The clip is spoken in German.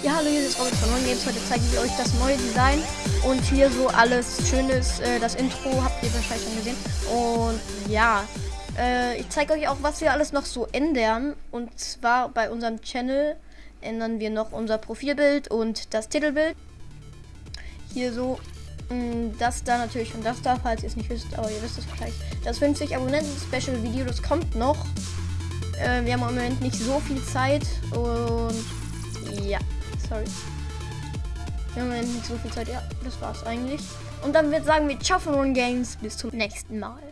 Ja, hallo, hier ist Robin von One Games. Heute zeige ich euch das neue Design und hier so alles Schönes. Äh, das Intro habt ihr wahrscheinlich schon gesehen. Und ja, äh, ich zeige euch auch, was wir alles noch so ändern. Und zwar bei unserem Channel ändern wir noch unser Profilbild und das Titelbild. Hier so mm, das da natürlich und das da, falls ihr es nicht wisst, aber ihr wisst es vielleicht. Das 50 Abonnenten-Special-Video, das kommt noch. Äh, wir haben im Moment nicht so viel Zeit und. Sorry. Wir haben nicht so viel Zeit. Ja, das war's eigentlich. Und dann wird sagen wir Ciao von Games. Bis zum nächsten Mal.